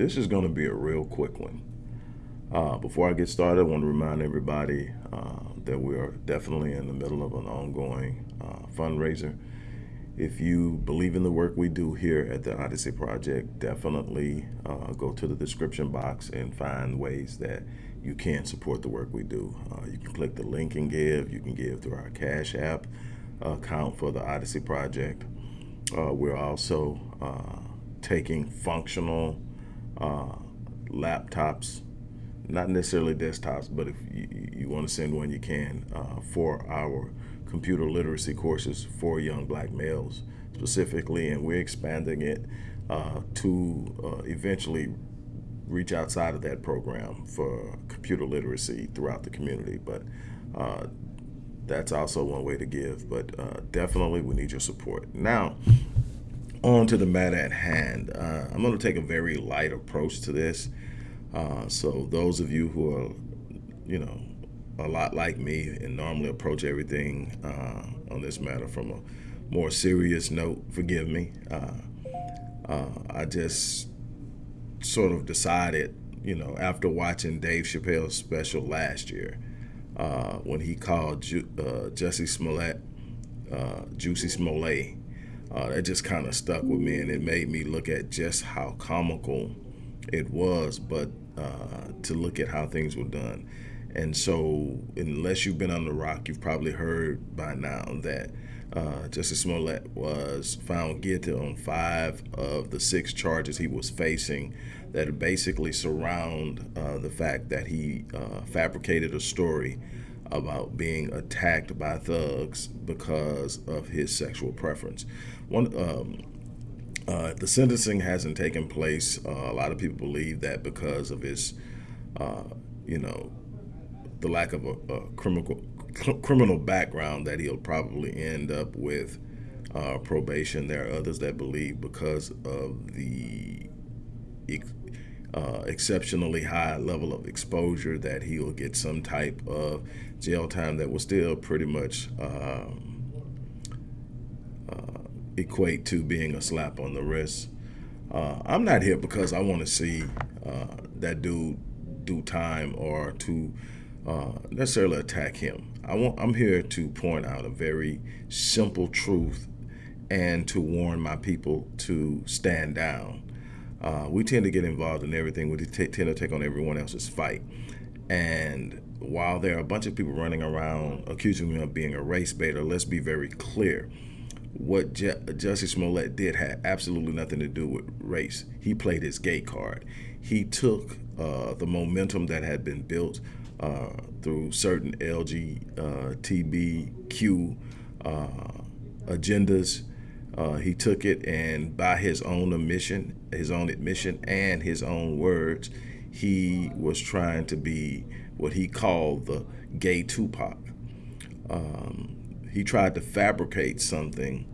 This is going to be a real quick one. Uh, before I get started, I want to remind everybody uh, that we are definitely in the middle of an ongoing uh, fundraiser. If you believe in the work we do here at the Odyssey Project, definitely uh, go to the description box and find ways that you can support the work we do. Uh, you can click the link and give. You can give through our Cash App account for the Odyssey Project. Uh, we're also taking functional laptops not necessarily desktops, but if you, you want to send one, you can uh, for our computer literacy courses for young black males specifically, and we're expanding it uh, to uh, eventually reach outside of that program for computer literacy throughout the community. But uh, that's also one way to give. But uh, definitely, we need your support. Now, on to the matter at hand. Uh, I'm going to take a very light approach to this. Uh, so those of you who are, you know, a lot like me and normally approach everything uh, on this matter from a more serious note, forgive me. Uh, uh I just sort of decided, you know, after watching Dave Chappelle's special last year, uh, when he called Ju Jussie Smollett, Juicy Smollett, that just kind of stuck with me and it made me look at just how comical it was, but uh, to look at how things were done. And so, unless you've been on the rock, you've probably heard by now that uh, Jussie Smollett was found guilty on five of the six charges he was facing that basically surround uh, the fact that he uh, fabricated a story about being attacked by thugs because of his sexual preference. One, um, uh, the sentencing hasn't taken place. Uh, a lot of people believe that because of his, uh, you know, the lack of a, a criminal criminal background, that he'll probably end up with uh, probation. There are others that believe because of the uh, exceptionally high level of exposure that he'll get some type of jail time that will still pretty much. Um, equate to being a slap on the wrist. Uh, I'm not here because I want to see uh, that dude do time or to uh, necessarily attack him. I want, I'm here to point out a very simple truth and to warn my people to stand down. Uh, we tend to get involved in everything. We tend to take on everyone else's fight. And while there are a bunch of people running around accusing me of being a race baiter, let's be very clear what Je Jussie Smollett did had absolutely nothing to do with race. He played his gay card. He took uh, the momentum that had been built uh, through certain LGBTQ uh, agendas. Uh, he took it and by his own admission, his own admission and his own words, he was trying to be what he called the gay Tupac. Um, he tried to fabricate something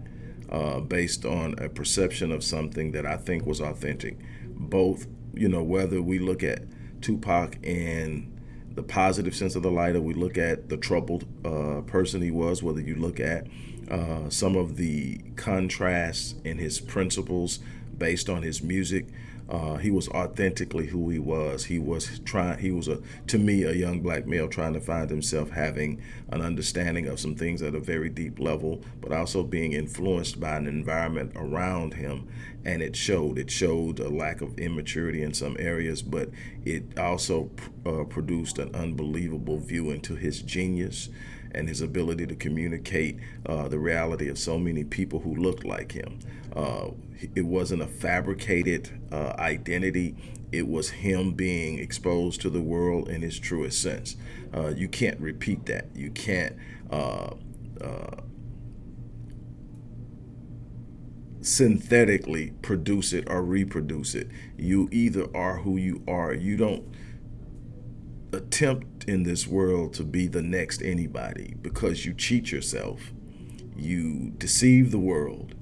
uh, based on a perception of something that I think was authentic. Both, you know, whether we look at Tupac in the positive sense of the light, or we look at the troubled uh, person he was, whether you look at uh, some of the contrasts in his principles based on his music, uh, he was authentically who he was. He was trying. He was a, to me, a young black male trying to find himself having an understanding of some things at a very deep level, but also being influenced by an environment around him, and it showed. It showed a lack of immaturity in some areas, but it also uh, produced an unbelievable view into his genius and his ability to communicate uh, the reality of so many people who looked like him. Uh, it wasn't a fabricated uh, identity. It was him being exposed to the world in his truest sense. Uh, you can't repeat that. You can't uh, uh, synthetically produce it or reproduce it. You either are who you are. You don't attempt in this world to be the next anybody because you cheat yourself, you deceive the world,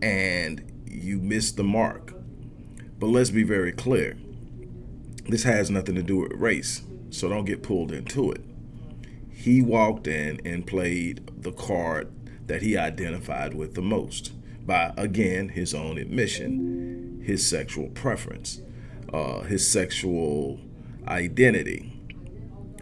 and you miss the mark. But let's be very clear. This has nothing to do with race, so don't get pulled into it. He walked in and played the card that he identified with the most by, again, his own admission his sexual preference, uh, his sexual identity,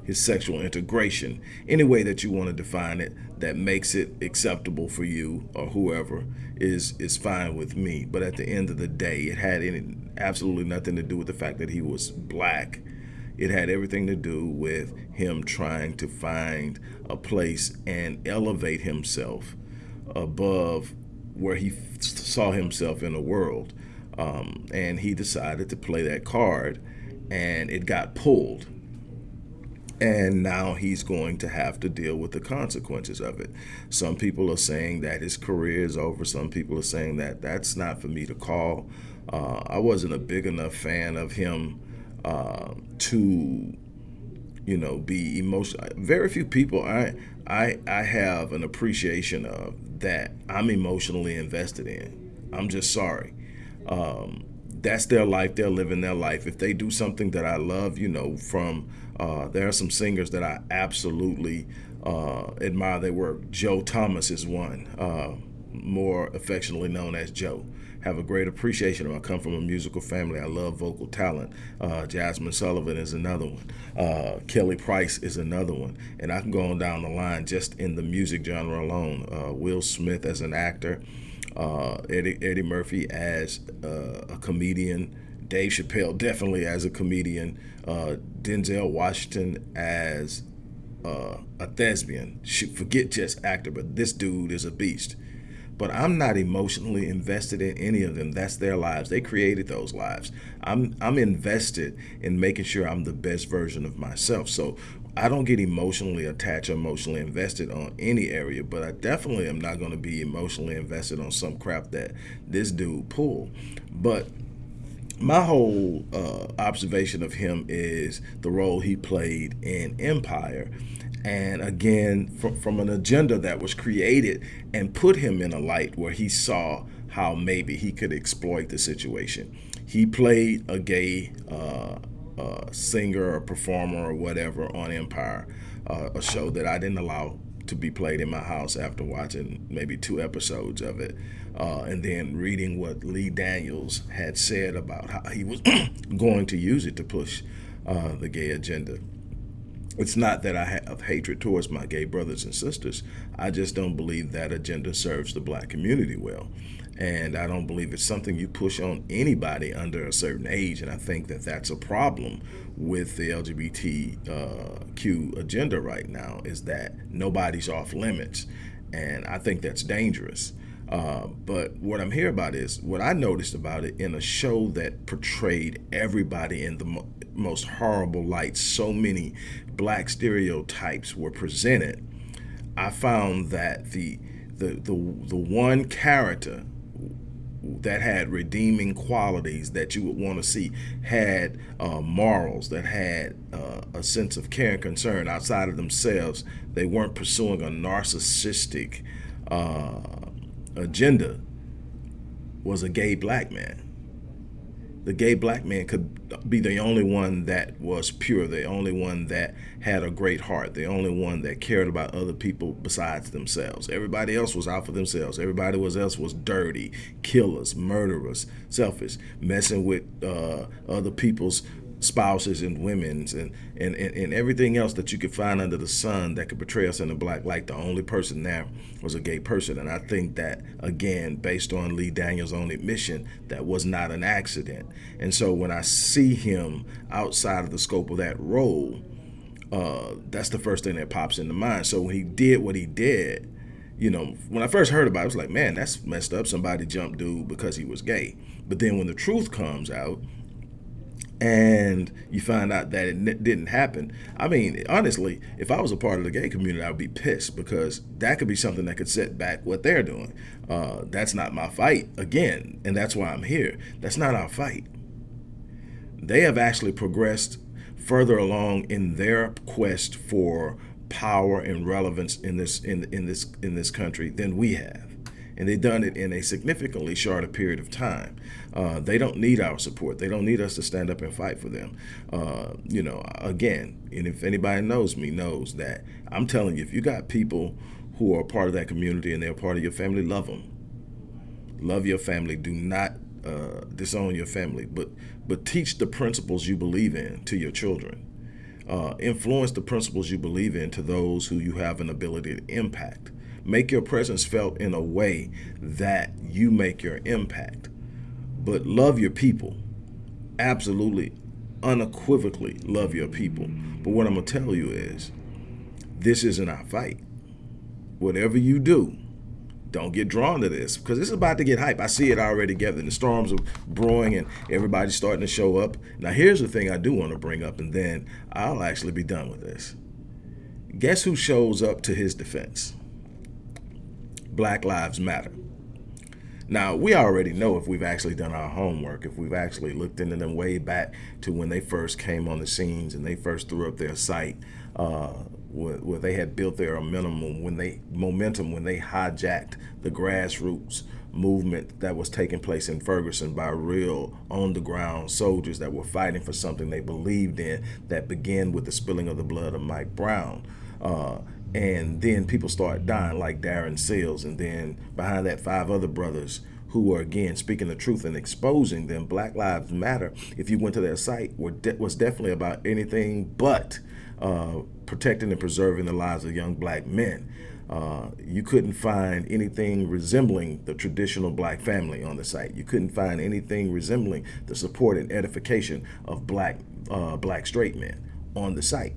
his sexual integration, any way that you want to define it that makes it acceptable for you or whoever is is fine with me. But at the end of the day, it had any, absolutely nothing to do with the fact that he was black. It had everything to do with him trying to find a place and elevate himself above where he saw himself in the world. Um, and he decided to play that card, and it got pulled and now he's going to have to deal with the consequences of it. Some people are saying that his career is over. Some people are saying that that's not for me to call. Uh, I wasn't a big enough fan of him uh, to, you know, be emotional. Very few people I I I have an appreciation of that I'm emotionally invested in. I'm just sorry. Um, that's their life. They're living their life. If they do something that I love, you know, from uh, there are some singers that I absolutely uh, admire their work. Joe Thomas is one, uh, more affectionately known as Joe. Have a great appreciation of. I come from a musical family. I love vocal talent. Uh, Jazmine Sullivan is another one. Uh, Kelly Price is another one, and I can go on down the line just in the music genre alone. Uh, Will Smith as an actor, Eddie, Eddie Murphy as a comedian. Dave Chappelle definitely as a comedian, uh, Denzel Washington as uh, a thespian. Forget just actor, but this dude is a beast. But I'm not emotionally invested in any of them. That's their lives. They created those lives. I'm I'm invested in making sure I'm the best version of myself. So I don't get emotionally attached emotionally invested on any area, but I definitely am not going to be emotionally invested on some crap that this dude pulled. But my whole uh, observation of him is the role he played in Empire. And again, from, from an agenda that was created and put him in a light where he saw how maybe he could exploit the situation. He played a gay uh, singer or performer or whatever on Empire, uh, a show that I didn't allow to be played in my house after watching maybe two episodes of it uh, and then reading what Lee Daniels had said about how he was going to use it to push uh, the gay agenda. It's not that I have hatred towards my gay brothers and sisters. I just don't believe that agenda serves the black community well. And I don't believe it's something you push on anybody under a certain age. And I think that that's a problem with the LGBTQ uh, agenda right now is that nobody's off limits. And I think that's dangerous. Uh, but what I'm here about is what I noticed about it in a show that portrayed everybody in the mo most horrible light. So many black stereotypes were presented. I found that the the the, the one character that had redeeming qualities that you would want to see had uh, morals that had uh, a sense of care and concern outside of themselves they weren't pursuing a narcissistic uh, agenda was a gay black man. The gay black man could be the only one that was pure, the only one that had a great heart, the only one that cared about other people besides themselves. Everybody else was out for themselves. Everybody else was dirty, killers, murderers, selfish, messing with uh, other people's spouses and women's and, and, and, and, everything else that you could find under the sun that could portray us in a black light. The only person there was a gay person. And I think that, again, based on Lee Daniels' own admission, that was not an accident. And so when I see him outside of the scope of that role, uh, that's the first thing that pops into mind. So when he did what he did, you know, when I first heard about it, I was like, man, that's messed up. Somebody jumped dude because he was gay. But then when the truth comes out, and you find out that it didn't happen. I mean, honestly, if I was a part of the gay community, I would be pissed because that could be something that could set back what they're doing. Uh, that's not my fight, again, and that's why I'm here. That's not our fight. They have actually progressed further along in their quest for power and relevance in this in in this in this country than we have and they've done it in a significantly shorter period of time. Uh, they don't need our support. They don't need us to stand up and fight for them. Uh, you know, again, and if anybody knows me, knows that I'm telling you, if you got people who are part of that community and they're part of your family, love them. Love your family. Do not uh, disown your family, but but teach the principles you believe in to your children. Uh, influence the principles you believe in to those who you have an ability to impact. Make your presence felt in a way that you make your impact. But love your people. Absolutely, unequivocally love your people. But what I'm going to tell you is this isn't our fight. Whatever you do, don't get drawn to this because it's about to get hype. I see it already gathering. The storms are brewing and everybody's starting to show up. Now, here's the thing I do want to bring up, and then I'll actually be done with this. Guess who shows up to his defense? Black Lives Matter. Now, we already know if we've actually done our homework, if we've actually looked into them way back to when they first came on the scenes and they first threw up their site, uh, where, where, they had built their minimum when they momentum when they hijacked the grassroots movement that was taking place in Ferguson by real on the ground soldiers that were fighting for something they believed in that began with the spilling of the blood of Mike Brown. Uh, and then people start dying like Darren Seals and then behind that five other brothers who are again speaking the truth and exposing them. Black Lives Matter, if you went to their site, was definitely about anything but uh, protecting and preserving the lives of young black men. Uh, you couldn't find anything resembling the traditional black family on the site. You couldn't find anything resembling the support and edification of black uh, black straight men on the site.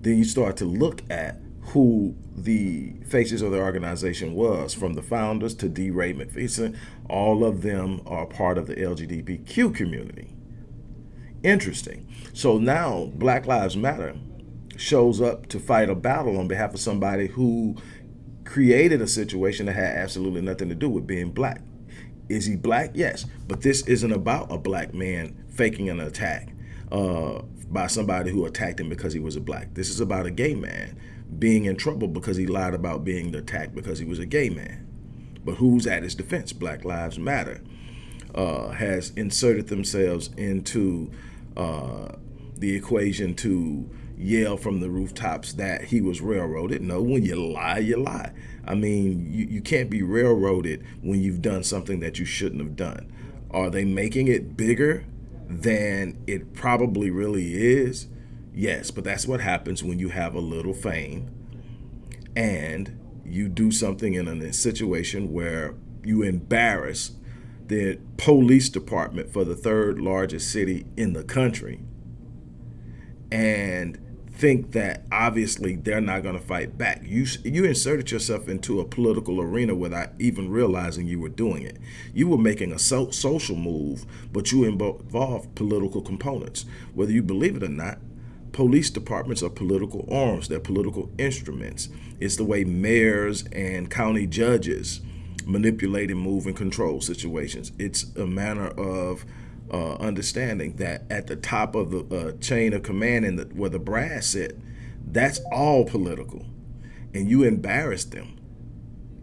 Then you start to look at who the faces of the organization was, from the founders to DeRay McPherson. All of them are part of the LGBTQ community. Interesting. So now Black Lives Matter shows up to fight a battle on behalf of somebody who created a situation that had absolutely nothing to do with being black. Is he black? Yes. But this isn't about a black man faking an attack uh, by somebody who attacked him because he was a black. This is about a gay man being in trouble because he lied about being attacked because he was a gay man. But who's at his defense? Black Lives Matter uh, has inserted themselves into uh, the equation to yell from the rooftops that he was railroaded. No, when you lie, you lie. I mean, you, you can't be railroaded when you've done something that you shouldn't have done. Are they making it bigger than it probably really is? Yes, but that's what happens when you have a little fame and you do something in a situation where you embarrass the police department for the third largest city in the country and think that obviously they're not going to fight back. You you inserted yourself into a political arena without even realizing you were doing it. You were making a so social move, but you involved political components. Whether you believe it or not, police departments are political arms. They're political instruments. It's the way mayors and county judges manipulate and move and control situations. It's a manner of uh, understanding that at the top of the uh, chain of command and the, where the brass sit, that's all political. And you embarrass them.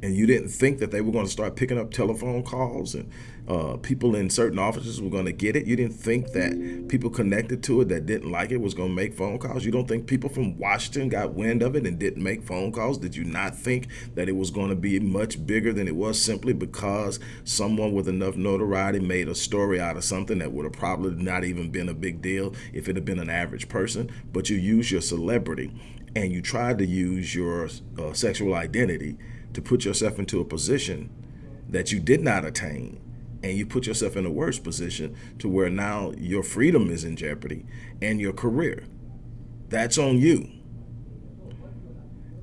And you didn't think that they were going to start picking up telephone calls and uh, people in certain offices were going to get it. You didn't think that people connected to it that didn't like it was going to make phone calls. You don't think people from Washington got wind of it and didn't make phone calls. Did you not think that it was going to be much bigger than it was simply because someone with enough notoriety made a story out of something that would have probably not even been a big deal if it had been an average person? But you use your celebrity and you tried to use your uh, sexual identity to put yourself into a position that you did not attain and you put yourself in a worse position to where now your freedom is in jeopardy and your career. That's on you.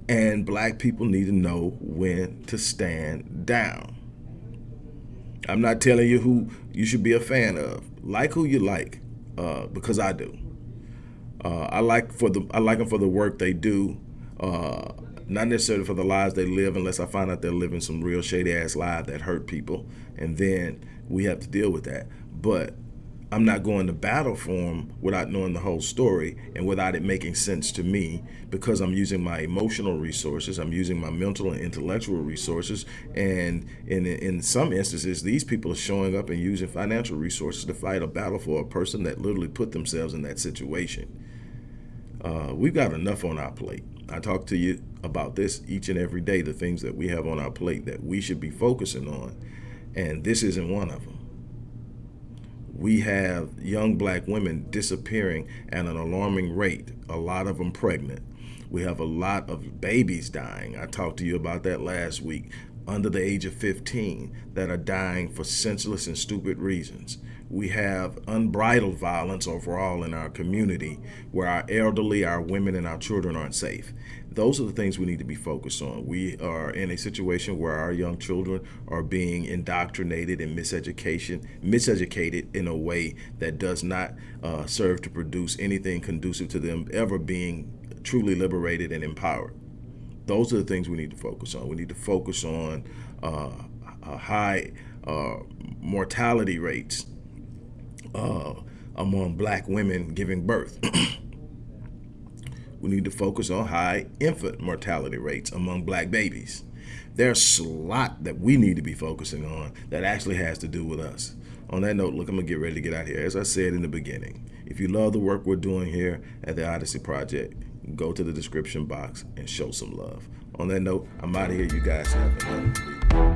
And black people need to know when to stand down. I'm not telling you who you should be a fan of. Like who you like, uh, because I do. Uh, I like for the I like them for the work they do. Uh, not necessarily for the lives they live, unless I find out they're living some real shady ass lives that hurt people, and then we have to deal with that. But I'm not going to battle for them without knowing the whole story and without it making sense to me because I'm using my emotional resources, I'm using my mental and intellectual resources, and in in some instances, these people are showing up and using financial resources to fight a battle for a person that literally put themselves in that situation. Uh, we've got enough on our plate. I talk to you about this each and every day, the things that we have on our plate that we should be focusing on. And this isn't one of them. we have young black women disappearing at an alarming rate, a lot of them pregnant. We have a lot of babies dying. I talked to you about that last week under the age of 15 that are dying for senseless and stupid reasons. We have unbridled violence overall in our community where our elderly, our women, and our children aren't safe. Those are the things we need to be focused on. We are in a situation where our young children are being indoctrinated and miseducation, miseducated in a way that does not uh, serve to produce anything conducive to them ever being truly liberated and empowered those are the things we need to focus on. We need to focus on uh, high uh, mortality rates uh, among black women giving birth. we need to focus on high infant mortality rates among black babies. There's a lot that we need to be focusing on that actually has to do with us. On that note, look, I'm gonna get ready to get out here. As I said in the beginning, if you love the work we're doing here at the Odyssey Project, go to the description box and show some love. On that note, I'm out of here. You guys have a